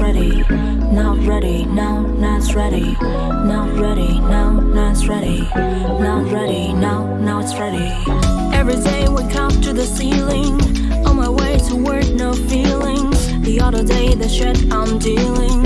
ready, not ready, now not ready, not ready, now not ready, not ready, now now it's ready. Every day we come to the ceiling, on my way to work, no feelings. The other day the shit I'm dealing.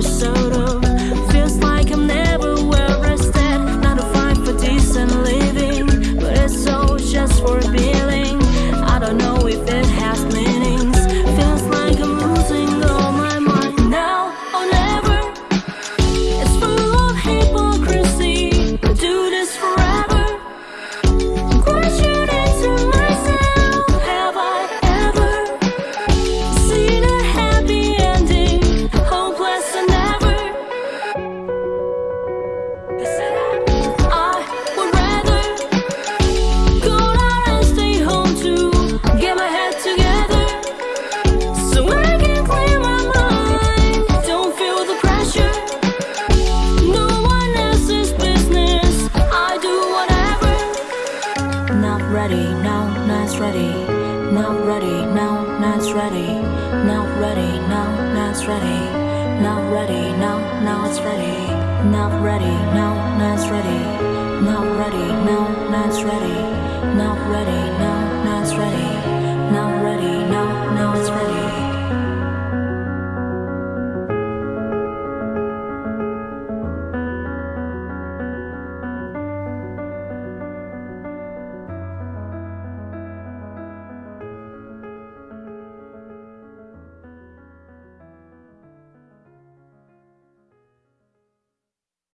Minnesota. ready, not ready, now not ready, not ready, now not ready, not ready, now now it's ready, not ready, now not ready, not ready, now not ready, not ready.